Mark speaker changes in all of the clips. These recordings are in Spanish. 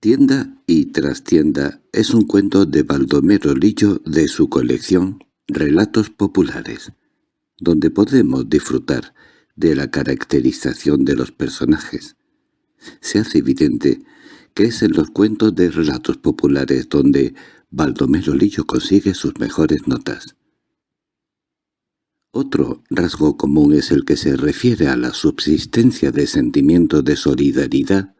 Speaker 1: Tienda y trastienda es un cuento de Baldomero Lillo de su colección Relatos Populares, donde podemos disfrutar de la caracterización de los personajes. Se hace evidente que es en los cuentos de relatos populares donde Baldomero Lillo consigue sus mejores notas. Otro rasgo común es el que se refiere a la subsistencia de sentimientos de solidaridad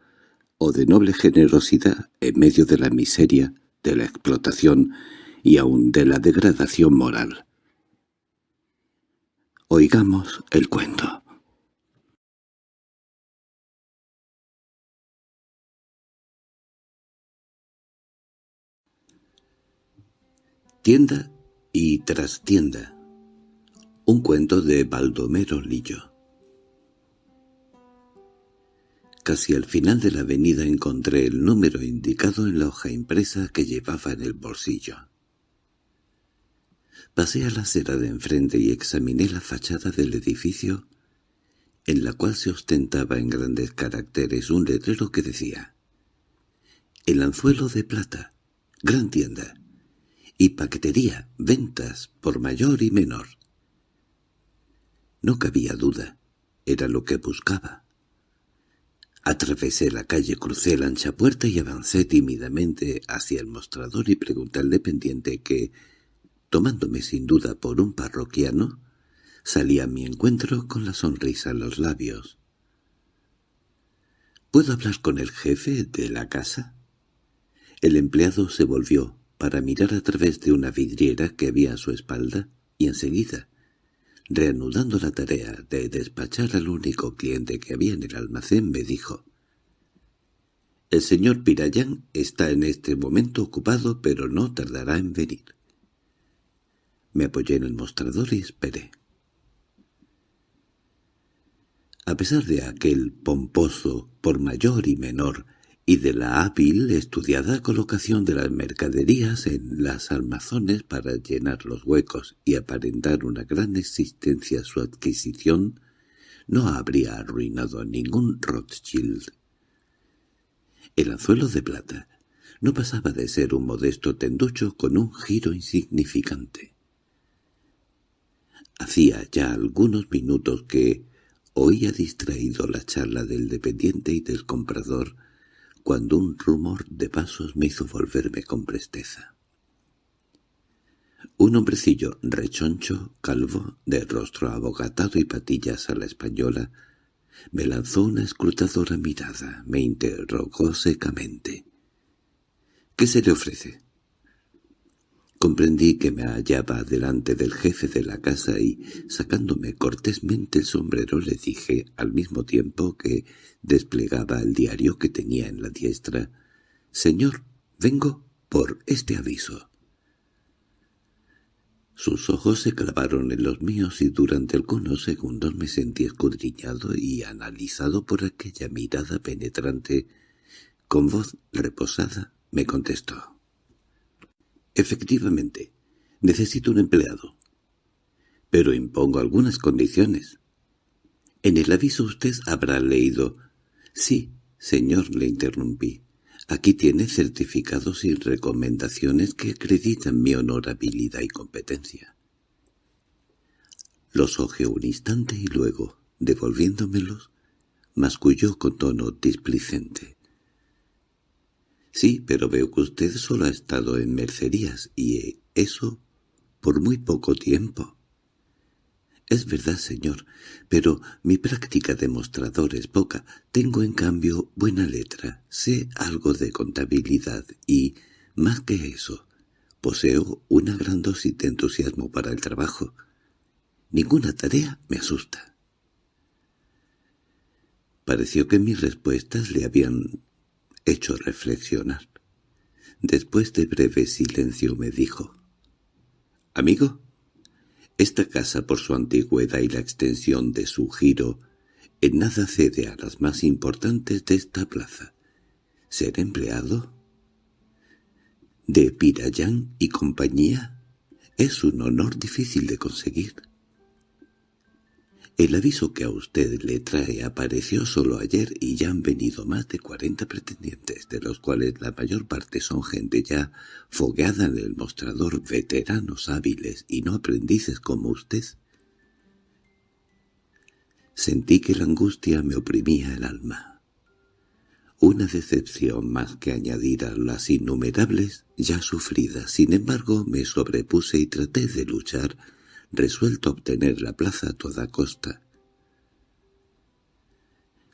Speaker 1: o de noble generosidad en medio de la miseria, de la explotación y aun de la degradación moral. Oigamos el cuento. Tienda y trastienda un cuento de Baldomero Lillo. Casi al final de la avenida encontré el número indicado en la hoja impresa que llevaba en el bolsillo. Pasé a la acera de enfrente y examiné la fachada del edificio, en la cual se ostentaba en grandes caracteres un letrero que decía «El anzuelo de plata, gran tienda, y paquetería, ventas por mayor y menor». No cabía duda, era lo que buscaba. Atravesé la calle, crucé la ancha puerta y avancé tímidamente hacia el mostrador y pregunté al dependiente que, tomándome sin duda por un parroquiano, salía a mi encuentro con la sonrisa en los labios. —¿Puedo hablar con el jefe de la casa? El empleado se volvió para mirar a través de una vidriera que había a su espalda y enseguida reanudando la tarea de despachar al único cliente que había en el almacén, me dijo «El señor Pirayán está en este momento ocupado, pero no tardará en venir». Me apoyé en el mostrador y esperé. A pesar de aquel pomposo, por mayor y menor, y de la hábil, estudiada colocación de las mercaderías en las almazones para llenar los huecos y aparentar una gran existencia su adquisición, no habría arruinado ningún Rothschild. El anzuelo de plata no pasaba de ser un modesto tenducho con un giro insignificante. Hacía ya algunos minutos que oía distraído la charla del dependiente y del comprador, cuando un rumor de pasos me hizo volverme con presteza. Un hombrecillo rechoncho, calvo, de rostro abogatado y patillas a la española, me lanzó una escrutadora mirada, me interrogó secamente. —¿Qué se le ofrece? Comprendí que me hallaba delante del jefe de la casa y, sacándome cortésmente el sombrero, le dije, al mismo tiempo que desplegaba el diario que tenía en la diestra, «Señor, vengo por este aviso». Sus ojos se clavaron en los míos y durante algunos segundos me sentí escudriñado y analizado por aquella mirada penetrante. Con voz reposada me contestó. Efectivamente, necesito un empleado. Pero impongo algunas condiciones. En el aviso usted habrá leído... Sí, señor, le interrumpí. Aquí tiene certificados y recomendaciones que acreditan mi honorabilidad y competencia. Los ojeó un instante y luego, devolviéndomelos, masculló con tono displicente. Sí, pero veo que usted solo ha estado en mercerías, y eso por muy poco tiempo. Es verdad, señor, pero mi práctica de mostrador es poca. Tengo, en cambio, buena letra, sé algo de contabilidad y, más que eso, poseo una gran dosis de entusiasmo para el trabajo. Ninguna tarea me asusta. Pareció que mis respuestas le habían hecho reflexionar. Después de breve silencio me dijo, «Amigo, esta casa por su antigüedad y la extensión de su giro en nada cede a las más importantes de esta plaza. ¿Ser empleado?» «De Pirayán y compañía?» es un honor difícil de conseguir. El aviso que a usted le trae apareció solo ayer y ya han venido más de cuarenta pretendientes, de los cuales la mayor parte son gente ya fogueada en el mostrador, veteranos hábiles y no aprendices como usted. Sentí que la angustia me oprimía el alma. Una decepción más que añadir a las innumerables ya sufridas. Sin embargo, me sobrepuse y traté de luchar resuelto a obtener la plaza a toda costa.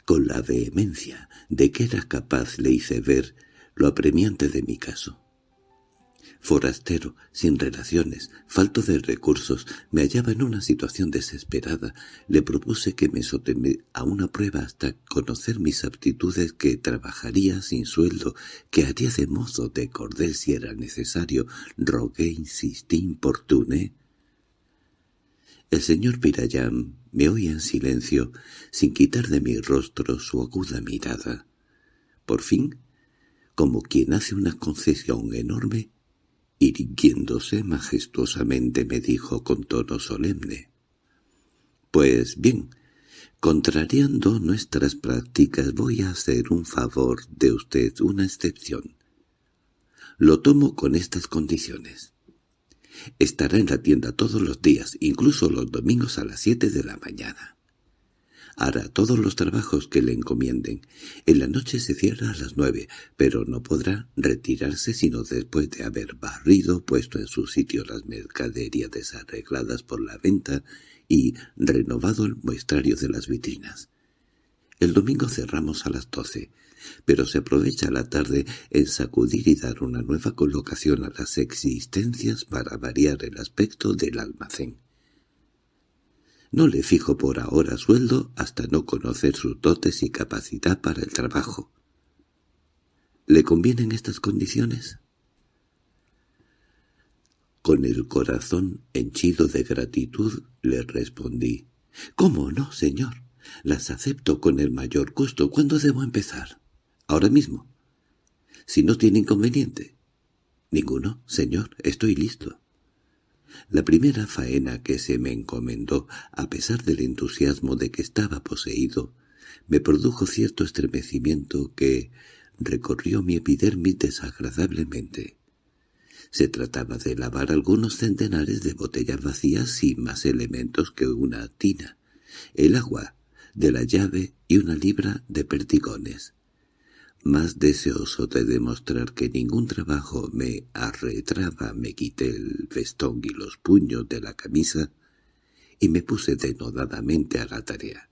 Speaker 1: Con la vehemencia de que era capaz le hice ver lo apremiante de mi caso. Forastero, sin relaciones, falto de recursos, me hallaba en una situación desesperada. Le propuse que me sometí a una prueba hasta conocer mis aptitudes, que trabajaría sin sueldo, que haría de mozo de cordel si era necesario. Rogué, insistí, importuné. El señor Pirayam me oía en silencio, sin quitar de mi rostro su aguda mirada. Por fin, como quien hace una concesión enorme, irguiéndose majestuosamente me dijo con tono solemne. «Pues bien, contrariando nuestras prácticas voy a hacer un favor de usted, una excepción. Lo tomo con estas condiciones. Estará en la tienda todos los días, incluso los domingos a las siete de la mañana. Hará todos los trabajos que le encomienden. En la noche se cierra a las nueve, pero no podrá retirarse sino después de haber barrido, puesto en su sitio las mercaderías desarregladas por la venta y renovado el muestrario de las vitrinas. El domingo cerramos a las doce pero se aprovecha la tarde en sacudir y dar una nueva colocación a las existencias para variar el aspecto del almacén. No le fijo por ahora sueldo hasta no conocer sus dotes y capacidad para el trabajo. ¿Le convienen estas condiciones? Con el corazón henchido de gratitud le respondí. —¿Cómo no, señor? Las acepto con el mayor gusto. ¿Cuándo debo empezar? Ahora mismo. Si no tiene inconveniente. Ninguno, señor, estoy listo. La primera faena que se me encomendó, a pesar del entusiasmo de que estaba poseído, me produjo cierto estremecimiento que recorrió mi epidermis desagradablemente. Se trataba de lavar algunos centenares de botellas vacías sin más elementos que una tina, el agua de la llave y una libra de perdigones. Más deseoso de demostrar que ningún trabajo me arretraba, me quité el vestón y los puños de la camisa y me puse denodadamente a la tarea.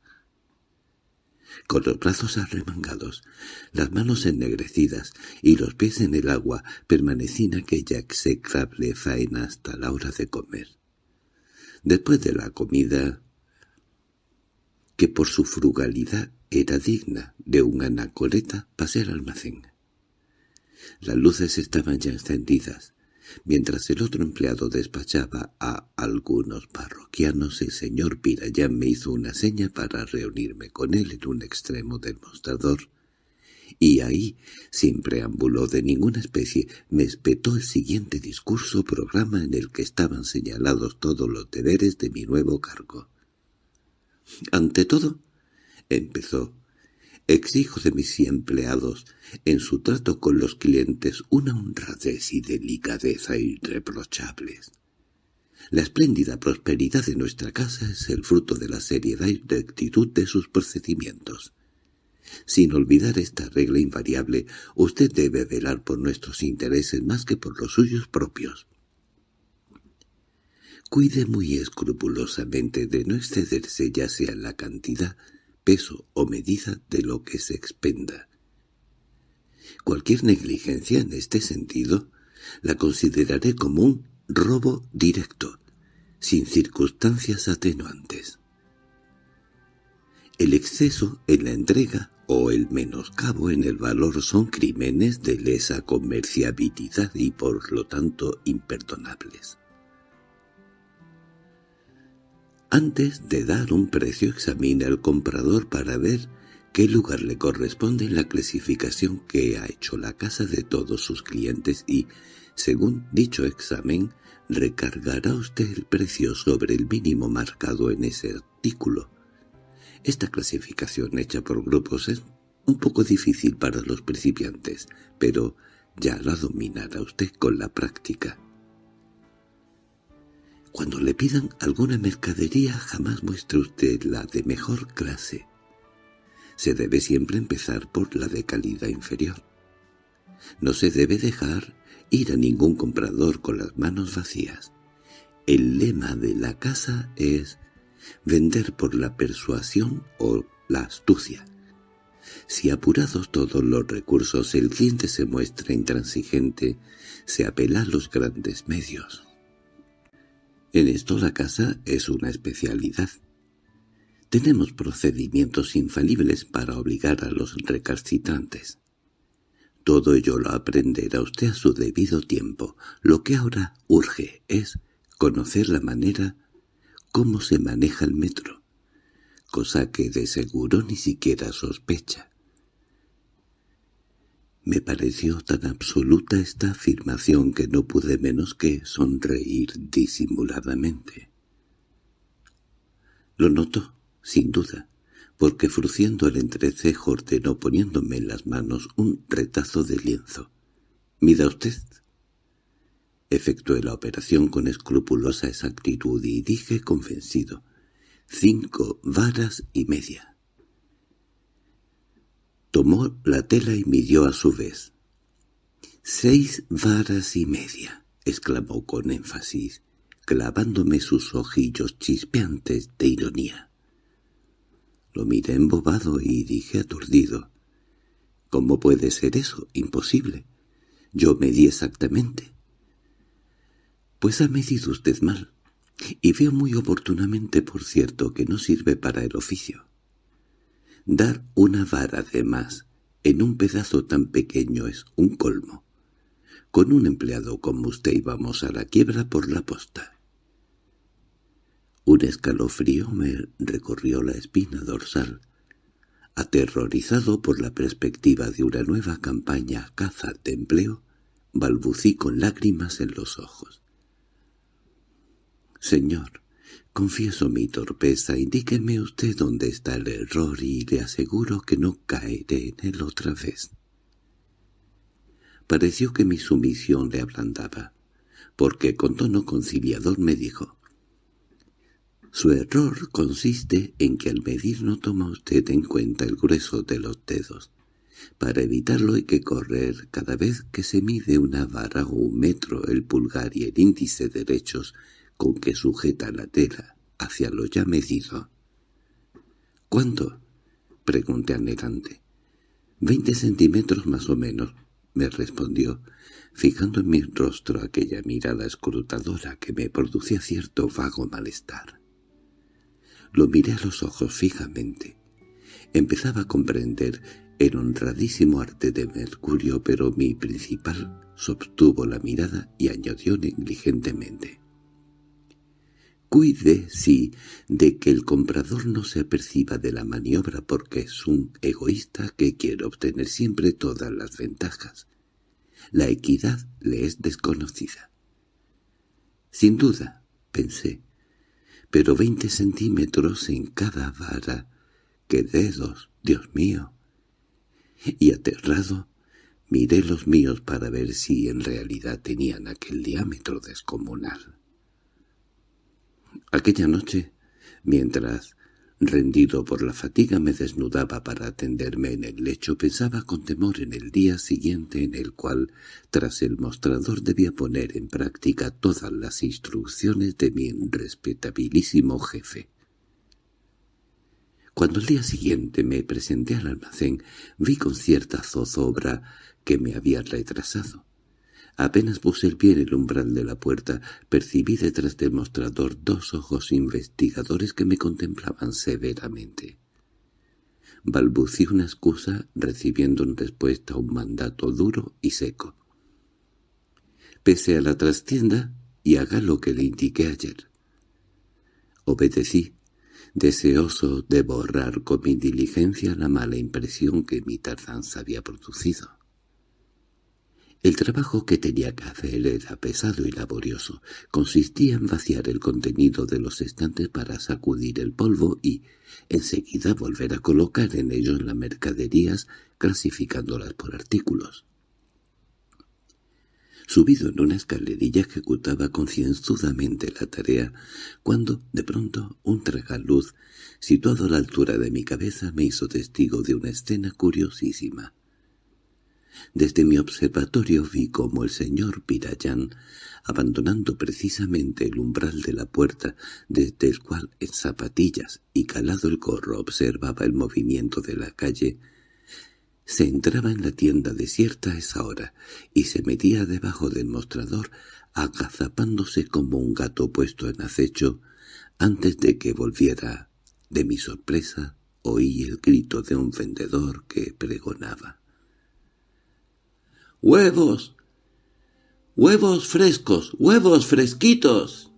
Speaker 1: Con los brazos arremangados, las manos ennegrecidas y los pies en el agua, permanecí en aquella execrable faena hasta la hora de comer. Después de la comida, que por su frugalidad era digna de un anacoreta, pasé al almacén. Las luces estaban ya encendidas. Mientras el otro empleado despachaba a algunos parroquianos, el señor Pirayán me hizo una seña para reunirme con él en un extremo del mostrador, y ahí, sin preámbulo de ninguna especie, me espetó el siguiente discurso programa en el que estaban señalados todos los deberes de mi nuevo cargo. Ante todo, empezó. Exijo de mis empleados, en su trato con los clientes, una honradez y delicadeza irreprochables. La espléndida prosperidad de nuestra casa es el fruto de la seriedad y rectitud de sus procedimientos. Sin olvidar esta regla invariable, usted debe velar por nuestros intereses más que por los suyos propios. Cuide muy escrupulosamente de no excederse ya sea la cantidad peso o medida de lo que se expenda. Cualquier negligencia en este sentido la consideraré como un robo directo, sin circunstancias atenuantes. El exceso en la entrega o el menoscabo en el valor son crímenes de lesa comerciabilidad y por lo tanto imperdonables. Antes de dar un precio examine al comprador para ver qué lugar le corresponde en la clasificación que ha hecho la casa de todos sus clientes y, según dicho examen, recargará usted el precio sobre el mínimo marcado en ese artículo. Esta clasificación hecha por grupos es un poco difícil para los principiantes, pero ya la dominará usted con la práctica. Cuando le pidan alguna mercadería jamás muestre usted la de mejor clase. Se debe siempre empezar por la de calidad inferior. No se debe dejar ir a ningún comprador con las manos vacías. El lema de la casa es vender por la persuasión o la astucia. Si apurados todos los recursos el cliente se muestra intransigente, se apela a los grandes medios. En esto la casa es una especialidad. Tenemos procedimientos infalibles para obligar a los recalcitrantes. Todo ello lo aprenderá usted a su debido tiempo. Lo que ahora urge es conocer la manera cómo se maneja el metro, cosa que de seguro ni siquiera sospecha. Me pareció tan absoluta esta afirmación que no pude menos que sonreír disimuladamente. Lo notó, sin duda, porque fruciendo el entrecejo ordenó poniéndome en las manos un retazo de lienzo. —¿Mida usted? Efectué la operación con escrupulosa exactitud y dije convencido. —Cinco varas y media. Tomó la tela y midió a su vez. —Seis varas y media —exclamó con énfasis, clavándome sus ojillos chispeantes de ironía. Lo miré embobado y dije aturdido. —¿Cómo puede ser eso? Imposible. Yo medí exactamente. —Pues ha medido usted mal. Y veo muy oportunamente, por cierto, que no sirve para el oficio. Dar una vara de más en un pedazo tan pequeño es un colmo. Con un empleado como usted íbamos a la quiebra por la posta. Un escalofrío me recorrió la espina dorsal. Aterrorizado por la perspectiva de una nueva campaña caza de empleo, balbucí con lágrimas en los ojos. «Señor, confieso mi torpeza, indíqueme usted dónde está el error y le aseguro que no caeré en él otra vez». Pareció que mi sumisión le ablandaba, porque con tono conciliador me dijo su error consiste en que al medir no toma usted en cuenta el grueso de los dedos. Para evitarlo hay que correr cada vez que se mide una vara o un metro el pulgar y el índice derechos con que sujeta la tela hacia lo ya medido. —¿Cuánto? —pregunté anhelante. —Veinte centímetros más o menos —me respondió, fijando en mi rostro aquella mirada escrutadora que me producía cierto vago malestar. Lo miré a los ojos fijamente. Empezaba a comprender el honradísimo arte de Mercurio, pero mi principal sostuvo la mirada y añadió negligentemente. Cuide, sí, de que el comprador no se aperciba de la maniobra porque es un egoísta que quiere obtener siempre todas las ventajas. La equidad le es desconocida. Sin duda, pensé, pero veinte centímetros en cada vara. ¡Qué dedos, Dios mío! Y aterrado, miré los míos para ver si en realidad tenían aquel diámetro descomunal. Aquella noche, mientras Rendido por la fatiga me desnudaba para atenderme en el lecho, pensaba con temor en el día siguiente en el cual, tras el mostrador, debía poner en práctica todas las instrucciones de mi respetabilísimo jefe. Cuando el día siguiente me presenté al almacén, vi con cierta zozobra que me había retrasado. Apenas puse el pie en el umbral de la puerta, percibí detrás del mostrador dos ojos investigadores que me contemplaban severamente. Balbucí una excusa recibiendo en respuesta un mandato duro y seco. Pese a la trastienda y haga lo que le indiqué ayer. Obedecí, deseoso de borrar con mi diligencia la mala impresión que mi tardanza había producido. El trabajo que tenía que hacer era pesado y laborioso. Consistía en vaciar el contenido de los estantes para sacudir el polvo y, enseguida, volver a colocar en ellos las mercaderías, clasificándolas por artículos. Subido en una escalerilla ejecutaba concienzudamente la tarea, cuando, de pronto, un tragaluz, situado a la altura de mi cabeza, me hizo testigo de una escena curiosísima. Desde mi observatorio vi cómo el señor Pirayán, abandonando precisamente el umbral de la puerta, desde el cual en zapatillas y calado el corro observaba el movimiento de la calle, se entraba en la tienda desierta a esa hora y se metía debajo del mostrador agazapándose como un gato puesto en acecho antes de que volviera. De mi sorpresa oí el grito de un vendedor que pregonaba. ¡Huevos! ¡Huevos frescos! ¡Huevos fresquitos!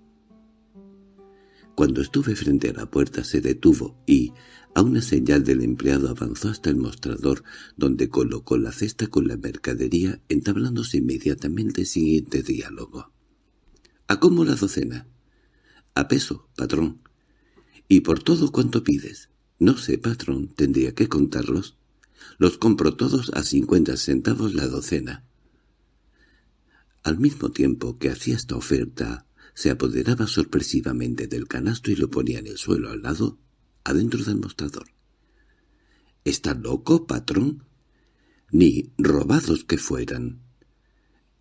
Speaker 1: Cuando estuve frente a la puerta se detuvo y, a una señal del empleado, avanzó hasta el mostrador, donde colocó la cesta con la mercadería, entablándose inmediatamente el siguiente diálogo. —¿A cómo la docena? —A peso, patrón. —¿Y por todo cuánto pides? —No sé, patrón, tendría que contarlos. Los compro todos a cincuenta centavos la docena. Al mismo tiempo que hacía esta oferta, se apoderaba sorpresivamente del canasto y lo ponía en el suelo al lado, adentro del mostrador. —¿Está loco, patrón? —Ni robados que fueran.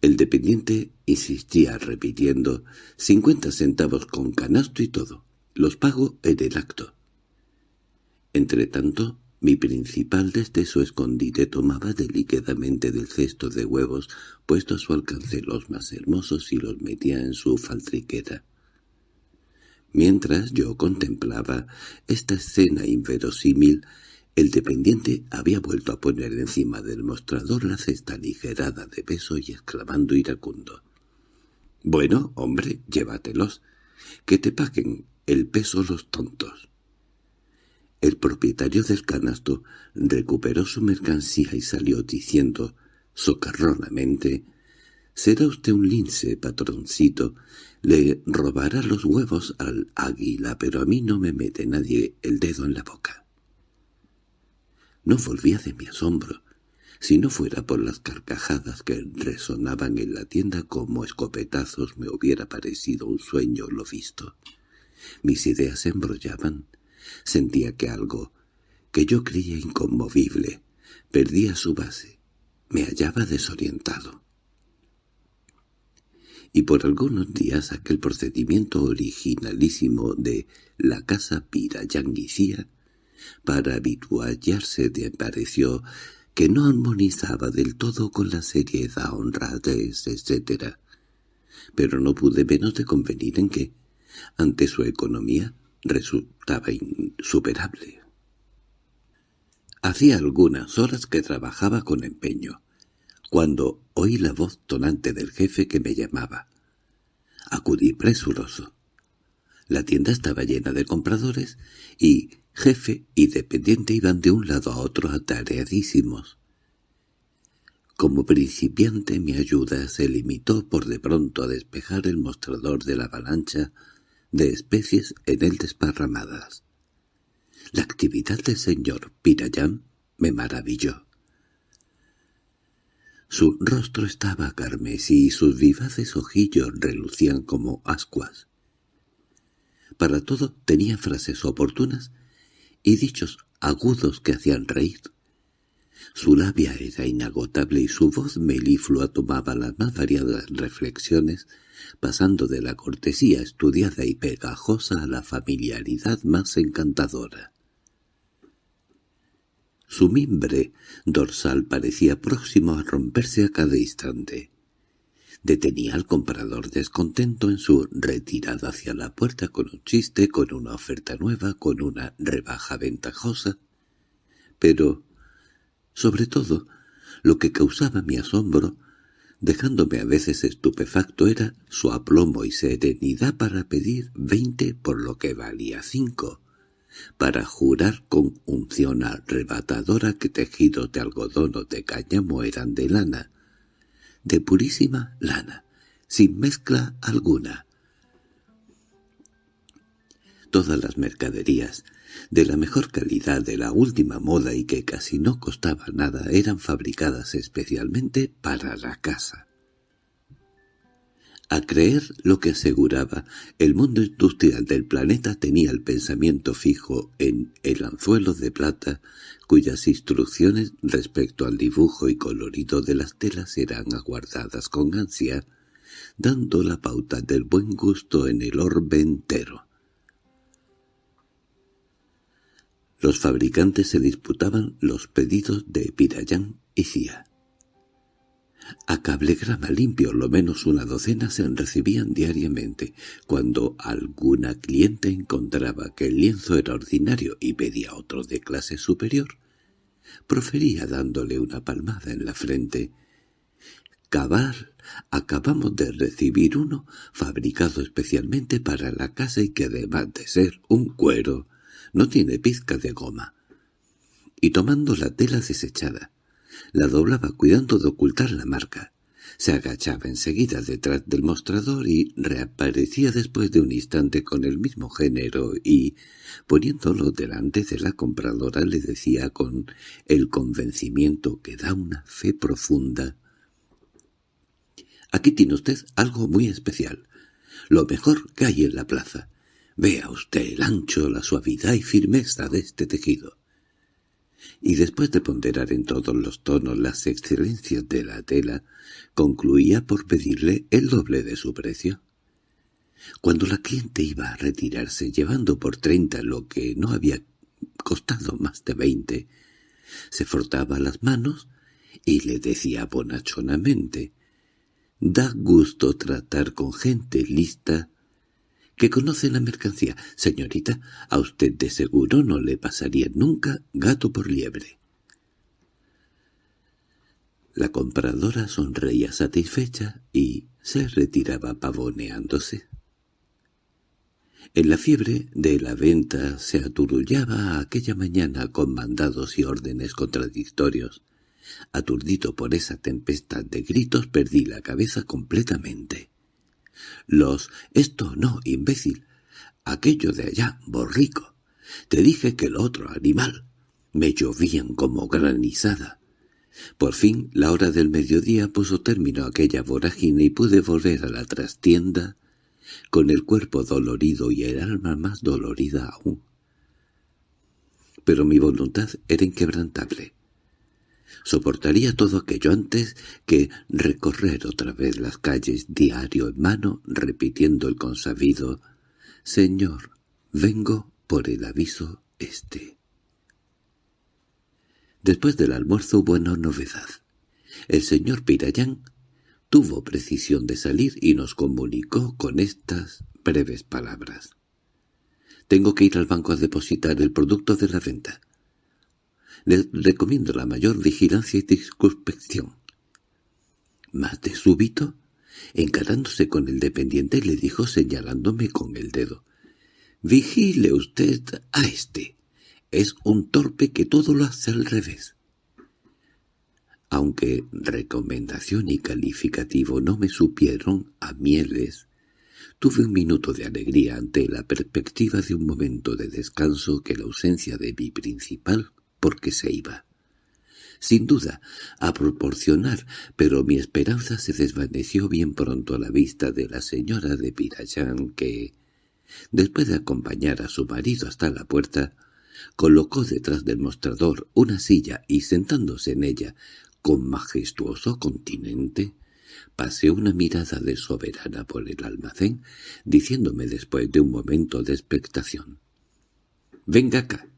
Speaker 1: El dependiente insistía repitiendo cincuenta centavos con canasto y todo. Los pago en el acto. Entretanto, mi principal desde su escondite tomaba delicadamente del cesto de huevos puesto a su alcance los más hermosos y los metía en su faltriquera. Mientras yo contemplaba esta escena inverosímil, el dependiente había vuelto a poner encima del mostrador la cesta ligerada de peso y exclamando iracundo. «Bueno, hombre, llévatelos. Que te paguen el peso los tontos». El propietario del canasto recuperó su mercancía y salió diciendo, socarronamente, «Será usted un lince, patroncito. Le robará los huevos al águila, pero a mí no me mete nadie el dedo en la boca». No volvía de mi asombro, si no fuera por las carcajadas que resonaban en la tienda como escopetazos me hubiera parecido un sueño lo visto. Mis ideas se embrollaban, Sentía que algo, que yo creía inconmovible, perdía su base. Me hallaba desorientado. Y por algunos días aquel procedimiento originalísimo de la casa Pira Yanguicía, para habituallarse me pareció que no armonizaba del todo con la seriedad, honradez, etc. Pero no pude menos de convenir en que, ante su economía, resultaba insuperable. Hacía algunas horas que trabajaba con empeño, cuando oí la voz tonante del jefe que me llamaba. Acudí presuroso. La tienda estaba llena de compradores y jefe y dependiente iban de un lado a otro atareadísimos. Como principiante mi ayuda se limitó por de pronto a despejar el mostrador de la avalancha de especies en él desparramadas. La actividad del señor Pirayán me maravilló. Su rostro estaba carmesí y sus vivaces ojillos relucían como ascuas. Para todo tenía frases oportunas y dichos agudos que hacían reír. Su labia era inagotable y su voz meliflua tomaba las más variadas reflexiones pasando de la cortesía estudiada y pegajosa a la familiaridad más encantadora. Su mimbre dorsal parecía próximo a romperse a cada instante. Detenía al comprador descontento en su retirada hacia la puerta con un chiste, con una oferta nueva, con una rebaja ventajosa. Pero, sobre todo, lo que causaba mi asombro dejándome a veces estupefacto era su aplomo y serenidad para pedir veinte por lo que valía cinco, para jurar con unción arrebatadora que tejidos de algodón o de cáñamo eran de lana, de purísima lana, sin mezcla alguna. Todas las mercaderías, de la mejor calidad, de la última moda y que casi no costaba nada, eran fabricadas especialmente para la casa. A creer lo que aseguraba, el mundo industrial del planeta tenía el pensamiento fijo en el anzuelo de plata, cuyas instrucciones respecto al dibujo y colorido de las telas eran aguardadas con ansia, dando la pauta del buen gusto en el orbe entero. Los fabricantes se disputaban los pedidos de Pirayán y Cía. A cablegrama limpio lo menos una docena se recibían diariamente. Cuando alguna cliente encontraba que el lienzo era ordinario y pedía otro de clase superior, profería dándole una palmada en la frente. «Cabal, acabamos de recibir uno fabricado especialmente para la casa y que además de ser un cuero, no tiene pizca de goma». Y tomando la tela desechada, la doblaba cuidando de ocultar la marca. Se agachaba enseguida detrás del mostrador y reaparecía después de un instante con el mismo género y, poniéndolo delante de la compradora, le decía con el convencimiento que da una fe profunda. «Aquí tiene usted algo muy especial, lo mejor que hay en la plaza. Vea usted el ancho, la suavidad y firmeza de este tejido y después de ponderar en todos los tonos las excelencias de la tela, concluía por pedirle el doble de su precio. Cuando la cliente iba a retirarse llevando por treinta lo que no había costado más de veinte, se frotaba las manos y le decía bonachonamente «Da gusto tratar con gente lista que conoce la mercancía. Señorita, a usted de seguro no le pasaría nunca gato por liebre. La compradora sonreía satisfecha y se retiraba pavoneándose. En la fiebre de la venta se aturullaba aquella mañana con mandados y órdenes contradictorios. Aturdido por esa tempestad de gritos perdí la cabeza completamente. Los «esto no, imbécil», aquello de allá, borrico, te dije que el otro animal, me llovían como granizada. Por fin la hora del mediodía puso término a aquella vorágine y pude volver a la trastienda con el cuerpo dolorido y el alma más dolorida aún. Pero mi voluntad era inquebrantable. Soportaría todo aquello antes que recorrer otra vez las calles diario en mano repitiendo el consabido «Señor, vengo por el aviso este». Después del almuerzo hubo una novedad. El señor Pirayán tuvo precisión de salir y nos comunicó con estas breves palabras. «Tengo que ir al banco a depositar el producto de la venta. Le recomiendo la mayor vigilancia y circunspección. Más de súbito, encarándose con el dependiente, le dijo señalándome con el dedo. «Vigile usted a este. Es un torpe que todo lo hace al revés». Aunque recomendación y calificativo no me supieron a mieles, tuve un minuto de alegría ante la perspectiva de un momento de descanso que la ausencia de mi principal porque se iba. Sin duda, a proporcionar, pero mi esperanza se desvaneció bien pronto a la vista de la señora de Pirayán que, después de acompañar a su marido hasta la puerta, colocó detrás del mostrador una silla y sentándose en ella, con majestuoso continente, paseó una mirada de soberana por el almacén, diciéndome después de un momento de expectación. «Venga acá,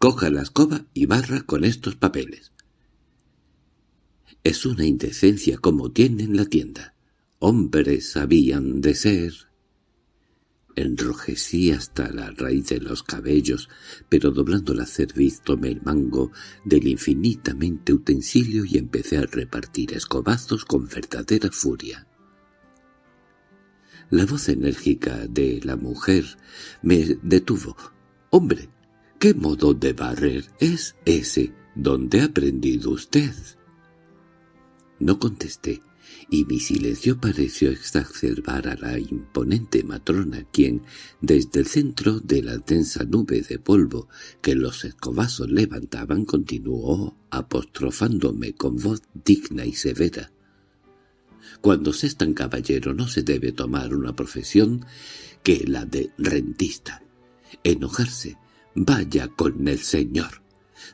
Speaker 1: Coja la escoba y barra con estos papeles. Es una indecencia como tienen la tienda. Hombres habían de ser. Enrojecí hasta la raíz de los cabellos, pero doblando la cerviz tomé el mango del infinitamente utensilio y empecé a repartir escobazos con verdadera furia. La voz enérgica de la mujer me detuvo. «¡Hombre, ¿Qué modo de barrer es ese? ¿Dónde ha aprendido usted? No contesté, y mi silencio pareció exacerbar a la imponente matrona, quien, desde el centro de la densa nube de polvo que los escobazos levantaban, continuó apostrofándome con voz digna y severa. Cuando se es tan caballero no se debe tomar una profesión que la de rentista. Enojarse, vaya con el señor.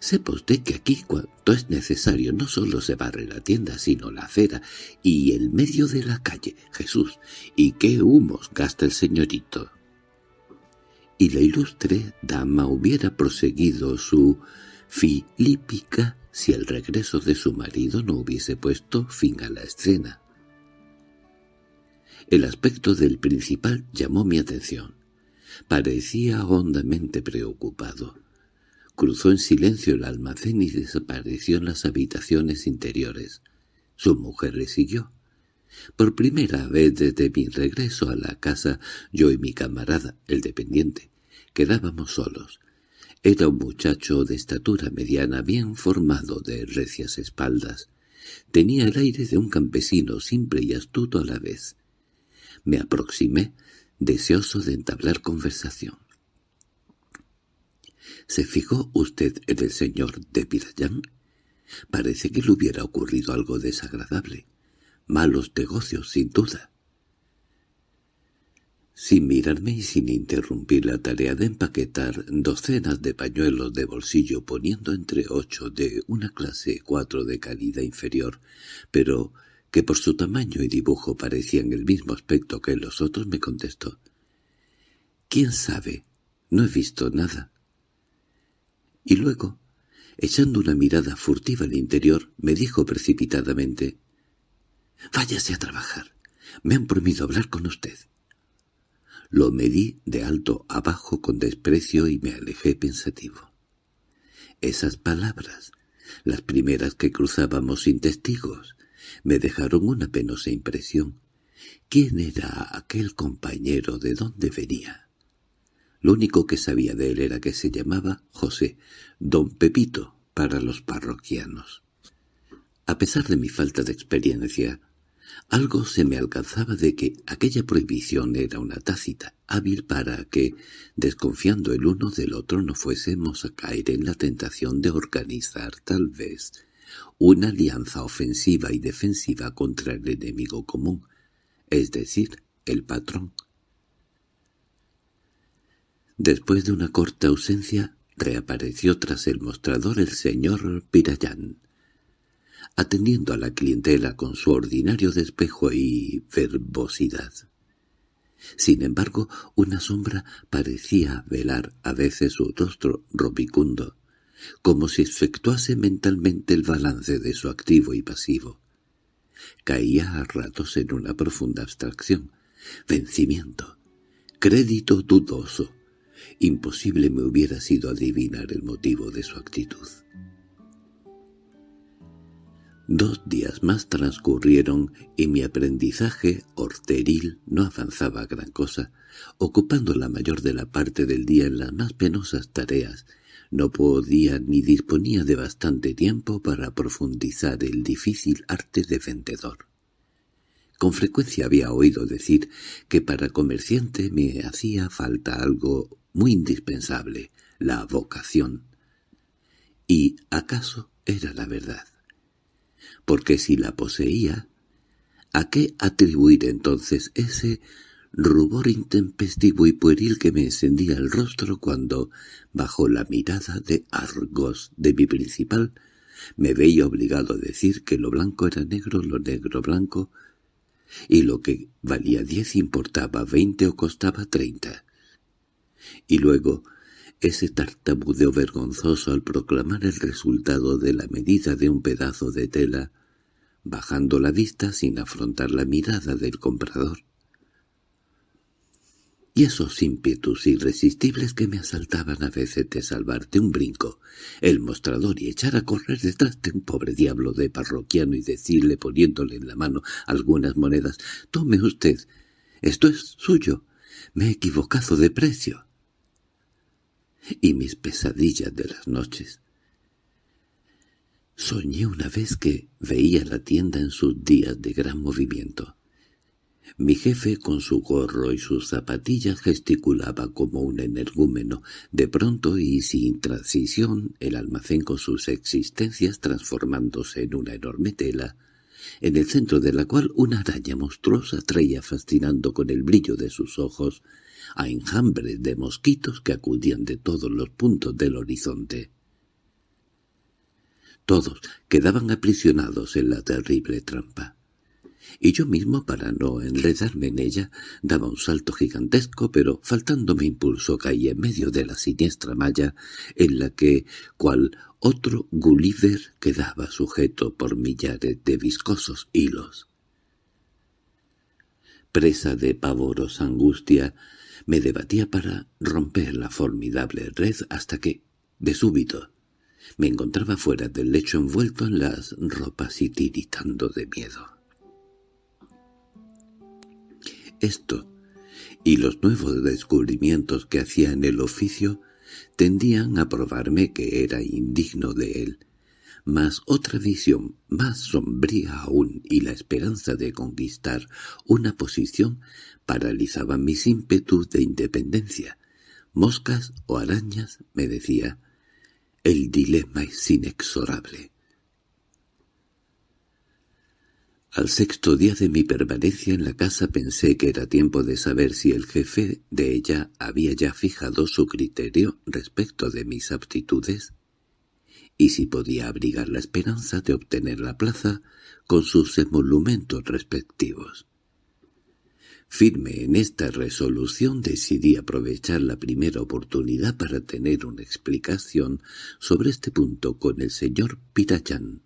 Speaker 1: Sepa usted que aquí cuanto es necesario no solo se barre la tienda, sino la acera y el medio de la calle. Jesús, ¿y qué humos gasta el señorito? Y la ilustre dama hubiera proseguido su filípica si el regreso de su marido no hubiese puesto fin a la escena. El aspecto del principal llamó mi atención. Parecía hondamente preocupado. Cruzó en silencio el almacén y desapareció en las habitaciones interiores. Su mujer le siguió. Por primera vez desde mi regreso a la casa, yo y mi camarada, el dependiente, quedábamos solos. Era un muchacho de estatura mediana, bien formado, de recias espaldas. Tenía el aire de un campesino simple y astuto a la vez. Me aproximé, deseoso de entablar conversación. ¿Se fijó usted en el señor de Pirayán? Parece que le hubiera ocurrido algo desagradable. Malos negocios, sin duda. Sin mirarme y sin interrumpir la tarea de empaquetar docenas de pañuelos de bolsillo poniendo entre ocho de una clase cuatro de calidad inferior, pero que por su tamaño y dibujo parecían el mismo aspecto que los otros, me contestó. —¿Quién sabe? No he visto nada. Y luego, echando una mirada furtiva al interior, me dijo precipitadamente, «Váyase a trabajar. Me han prohibido hablar con usted». Lo medí de alto abajo con desprecio y me alejé pensativo. Esas palabras, las primeras que cruzábamos sin testigos, me dejaron una penosa impresión. ¿Quién era aquel compañero? ¿De dónde venía? Lo único que sabía de él era que se llamaba José, don Pepito, para los parroquianos. A pesar de mi falta de experiencia, algo se me alcanzaba de que aquella prohibición era una tácita hábil para que, desconfiando el uno del otro, no fuésemos a caer en la tentación de organizar, tal vez, una alianza ofensiva y defensiva contra el enemigo común, es decir, el patrón. Después de una corta ausencia, reapareció tras el mostrador el señor Pirayán, atendiendo a la clientela con su ordinario despejo y verbosidad. Sin embargo, una sombra parecía velar a veces su rostro robicundo, como si efectuase mentalmente el balance de su activo y pasivo. Caía a ratos en una profunda abstracción, vencimiento, crédito dudoso, Imposible me hubiera sido adivinar el motivo de su actitud. Dos días más transcurrieron y mi aprendizaje horteril no avanzaba gran cosa, ocupando la mayor de la parte del día en las más penosas tareas. No podía ni disponía de bastante tiempo para profundizar el difícil arte de vendedor. Con frecuencia había oído decir que para comerciante me hacía falta algo muy indispensable, la vocación. Y acaso era la verdad. Porque si la poseía, ¿a qué atribuir entonces ese rubor intempestivo y pueril que me encendía el rostro cuando, bajo la mirada de Argos de mi principal, me veía obligado a decir que lo blanco era negro, lo negro blanco, y lo que valía diez importaba veinte o costaba treinta y luego ese tartamudeo vergonzoso al proclamar el resultado de la medida de un pedazo de tela, bajando la vista sin afrontar la mirada del comprador. Y esos ímpetus irresistibles que me asaltaban a veces de salvarte un brinco, el mostrador y echar a correr detrás de un pobre diablo de parroquiano y decirle poniéndole en la mano algunas monedas, «Tome usted, esto es suyo, me he equivocado de precio» y mis pesadillas de las noches. Soñé una vez que veía la tienda en sus días de gran movimiento. Mi jefe, con su gorro y sus zapatillas, gesticulaba como un energúmeno. De pronto y sin transición, el almacén con sus existencias transformándose en una enorme tela, en el centro de la cual una araña monstruosa traía fascinando con el brillo de sus ojos a enjambres de mosquitos que acudían de todos los puntos del horizonte. Todos quedaban aprisionados en la terrible trampa y yo mismo, para no enredarme en ella, daba un salto gigantesco, pero faltándome impulso caí en medio de la siniestra malla en la que, cual otro Gulliver, quedaba sujeto por millares de viscosos hilos. Presa de pavorosa angustia, me debatía para romper la formidable red hasta que, de súbito, me encontraba fuera del lecho envuelto en las ropas y tiritando de miedo. Esto y los nuevos descubrimientos que hacía en el oficio tendían a probarme que era indigno de él, mas otra visión más sombría aún y la esperanza de conquistar una posición paralizaban mis ímpetus de independencia. Moscas o arañas, me decía, el dilema es inexorable. Al sexto día de mi permanencia en la casa pensé que era tiempo de saber si el jefe de ella había ya fijado su criterio respecto de mis aptitudes y si podía abrigar la esperanza de obtener la plaza con sus emolumentos respectivos. Firme en esta resolución decidí aprovechar la primera oportunidad para tener una explicación sobre este punto con el señor Pirayán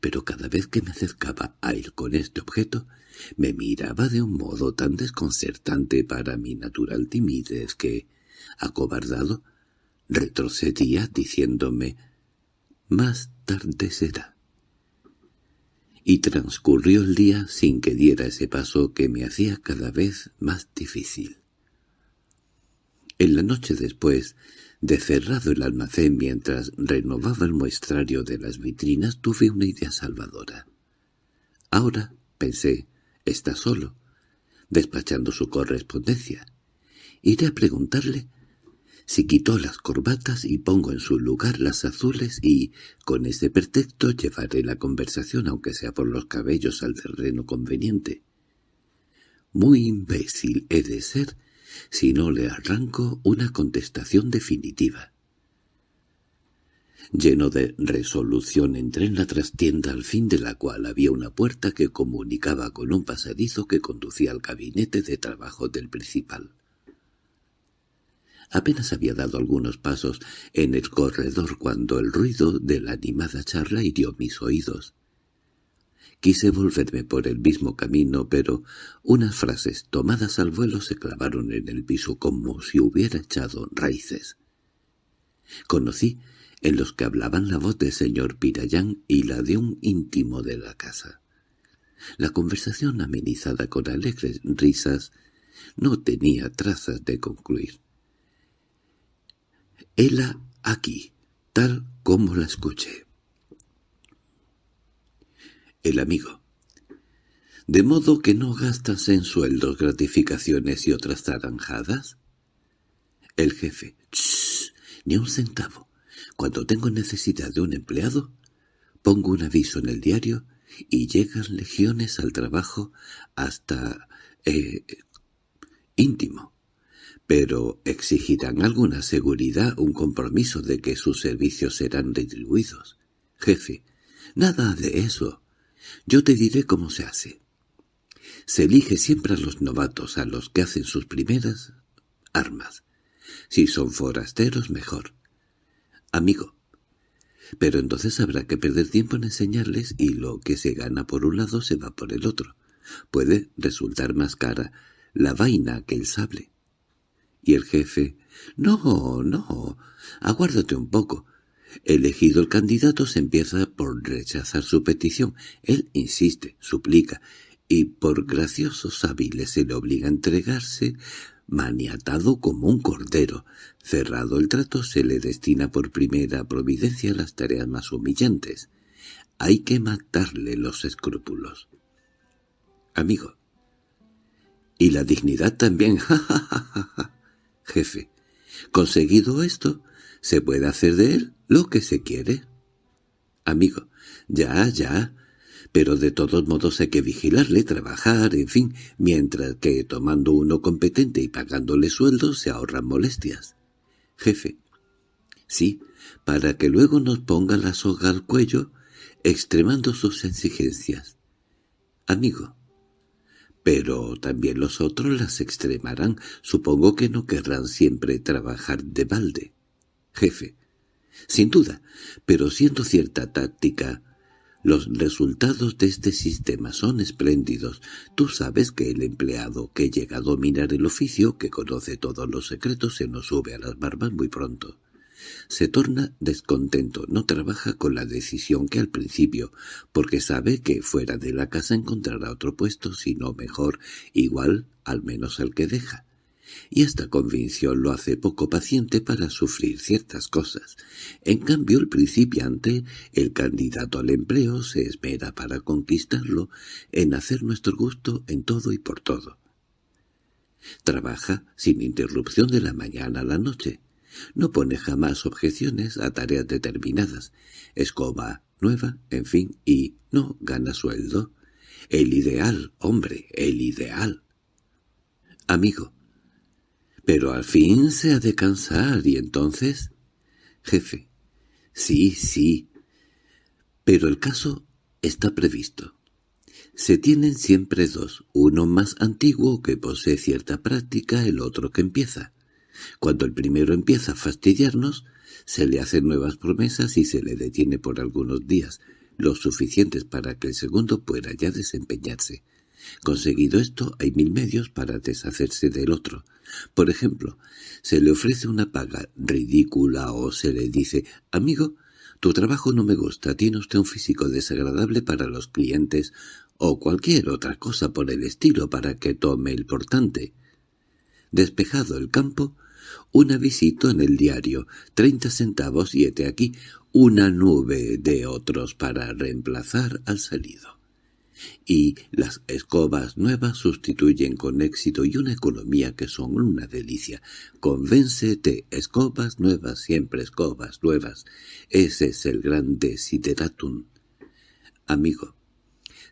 Speaker 1: pero cada vez que me acercaba a él con este objeto, me miraba de un modo tan desconcertante para mi natural timidez que, acobardado, retrocedía diciéndome «Más tarde será». Y transcurrió el día sin que diera ese paso que me hacía cada vez más difícil. En la noche después de cerrado el almacén mientras renovaba el muestrario de las vitrinas tuve una idea salvadora. Ahora, pensé, está solo, despachando su correspondencia. Iré a preguntarle si quitó las corbatas y pongo en su lugar las azules y, con ese pretexto, llevaré la conversación, aunque sea por los cabellos, al terreno conveniente. Muy imbécil he de ser si no le arranco una contestación definitiva. Lleno de resolución entré en la trastienda al fin de la cual había una puerta que comunicaba con un pasadizo que conducía al gabinete de trabajo del principal. Apenas había dado algunos pasos en el corredor cuando el ruido de la animada charla hirió mis oídos. Quise volverme por el mismo camino, pero unas frases tomadas al vuelo se clavaron en el piso como si hubiera echado raíces. Conocí en los que hablaban la voz del señor Pirayán y la de un íntimo de la casa. La conversación amenizada con alegres risas no tenía trazas de concluir. Hela aquí, tal como la escuché el amigo. ¿De modo que no gastas en sueldos, gratificaciones y otras zaranjadas? El jefe. Ni un centavo. Cuando tengo necesidad de un empleado, pongo un aviso en el diario y llegan legiones al trabajo hasta... Eh, íntimo. Pero exigirán alguna seguridad, un compromiso de que sus servicios serán retribuidos. Jefe, nada de eso. Yo te diré cómo se hace. Se elige siempre a los novatos, a los que hacen sus primeras armas. Si son forasteros, mejor. Amigo. Pero entonces habrá que perder tiempo en enseñarles y lo que se gana por un lado se va por el otro. Puede resultar más cara la vaina que el sable. Y el jefe, «No, no, aguárdate un poco. Elegido el candidato se empieza por rechazar su petición. Él insiste, suplica, y por graciosos hábiles se le obliga a entregarse maniatado como un cordero. Cerrado el trato se le destina por primera providencia las tareas más humillantes. Hay que matarle los escrúpulos. Amigo. Y la dignidad también, Jefe. Conseguido esto, se puede hacer de él lo que se quiere. Amigo. Ya, ya, pero de todos modos hay que vigilarle, trabajar, en fin, mientras que tomando uno competente y pagándole sueldo se ahorran molestias. Jefe. Sí, para que luego nos ponga la soga al cuello, extremando sus exigencias. Amigo. Pero también los otros las extremarán. Supongo que no querrán siempre trabajar de balde. Jefe. Sin duda, pero siendo cierta táctica, los resultados de este sistema son espléndidos. Tú sabes que el empleado que llega a dominar el oficio, que conoce todos los secretos, se nos sube a las barbas muy pronto. Se torna descontento, no trabaja con la decisión que al principio, porque sabe que fuera de la casa encontrará otro puesto, sino mejor, igual, al menos al que deja y esta convicción lo hace poco paciente para sufrir ciertas cosas. En cambio, el principiante, el candidato al empleo, se esmera para conquistarlo, en hacer nuestro gusto en todo y por todo. Trabaja sin interrupción de la mañana a la noche. No pone jamás objeciones a tareas determinadas. Escoba nueva, en fin, y no gana sueldo. El ideal, hombre, el ideal. Amigo, pero al fin se ha de cansar, y entonces... Jefe. Sí, sí. Pero el caso está previsto. Se tienen siempre dos, uno más antiguo que posee cierta práctica, el otro que empieza. Cuando el primero empieza a fastidiarnos, se le hacen nuevas promesas y se le detiene por algunos días, lo suficientes para que el segundo pueda ya desempeñarse. Conseguido esto, hay mil medios para deshacerse del otro. Por ejemplo, se le ofrece una paga ridícula o se le dice «Amigo, tu trabajo no me gusta, tiene usted un físico desagradable para los clientes» o cualquier otra cosa por el estilo para que tome el portante. Despejado el campo, un avisito en el diario, treinta centavos y hete aquí una nube de otros para reemplazar al salido y las escobas nuevas sustituyen con éxito y una economía que son una delicia. Convéncete, escobas nuevas, siempre escobas nuevas. Ese es el gran desideratum. Amigo.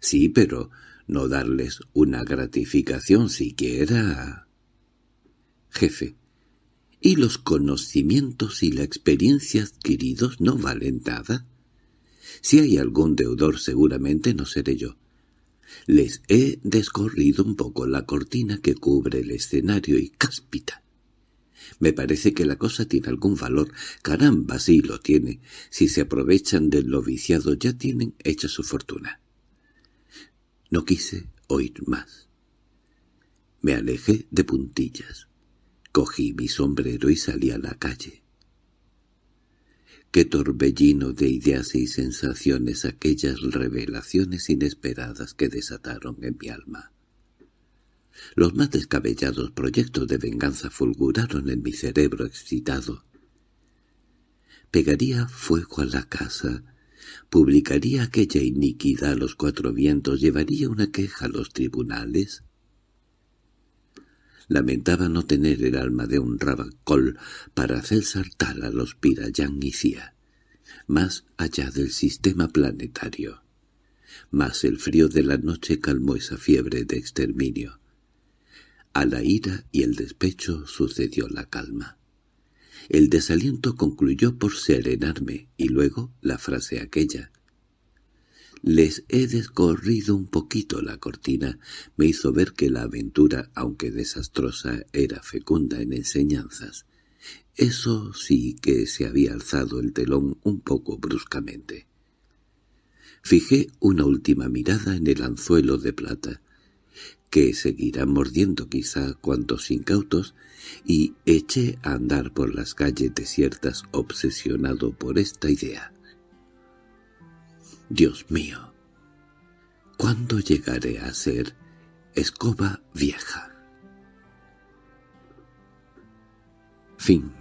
Speaker 1: Sí, pero no darles una gratificación siquiera. Jefe. ¿Y los conocimientos y la experiencia adquiridos no valen nada? Si hay algún deudor seguramente no seré yo. Les he descorrido un poco la cortina que cubre el escenario y cáspita. Me parece que la cosa tiene algún valor. Caramba, sí lo tiene. Si se aprovechan del noviciado ya tienen hecha su fortuna. No quise oír más. Me alejé de puntillas. Cogí mi sombrero y salí a la calle. Qué torbellino de ideas y sensaciones aquellas revelaciones inesperadas que desataron en mi alma. Los más descabellados proyectos de venganza fulguraron en mi cerebro excitado. Pegaría fuego a la casa, publicaría aquella iniquidad a los cuatro vientos, llevaría una queja a los tribunales. Lamentaba no tener el alma de un rabacol para hacer saltar a los Pirayán y Cia, más allá del sistema planetario. Mas el frío de la noche calmó esa fiebre de exterminio. A la ira y el despecho sucedió la calma. El desaliento concluyó por serenarme, y luego la frase aquella, les he descorrido un poquito la cortina, me hizo ver que la aventura, aunque desastrosa, era fecunda en enseñanzas. Eso sí que se había alzado el telón un poco bruscamente. Fijé una última mirada en el anzuelo de plata, que seguirá mordiendo quizá cuantos incautos, y eché a andar por las calles desiertas obsesionado por esta idea. Dios mío, ¿cuándo llegaré a ser escoba vieja? Fin